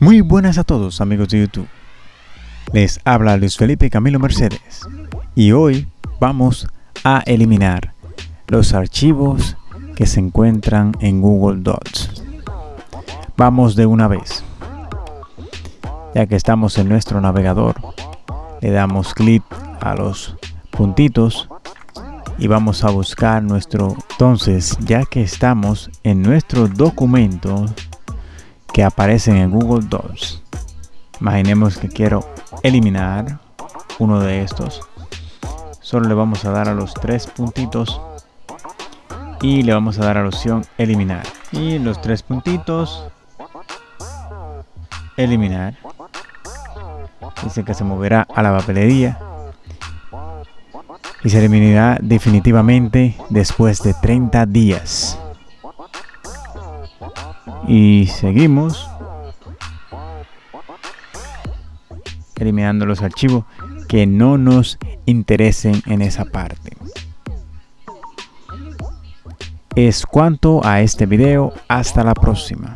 Muy buenas a todos amigos de YouTube. Les habla Luis Felipe Camilo Mercedes y hoy vamos a eliminar los archivos que se encuentran en Google Docs. Vamos de una vez. Ya que estamos en nuestro navegador, le damos clic a los puntitos y vamos a buscar nuestro entonces ya que estamos en nuestro documento que aparecen en Google Docs. Imaginemos que quiero eliminar uno de estos. Solo le vamos a dar a los tres puntitos y le vamos a dar a la opción eliminar. Y los tres puntitos eliminar. Dice que se moverá a la papelería y se eliminará definitivamente después de 30 días y seguimos eliminando los archivos que no nos interesen en esa parte. Es cuanto a este video. Hasta la próxima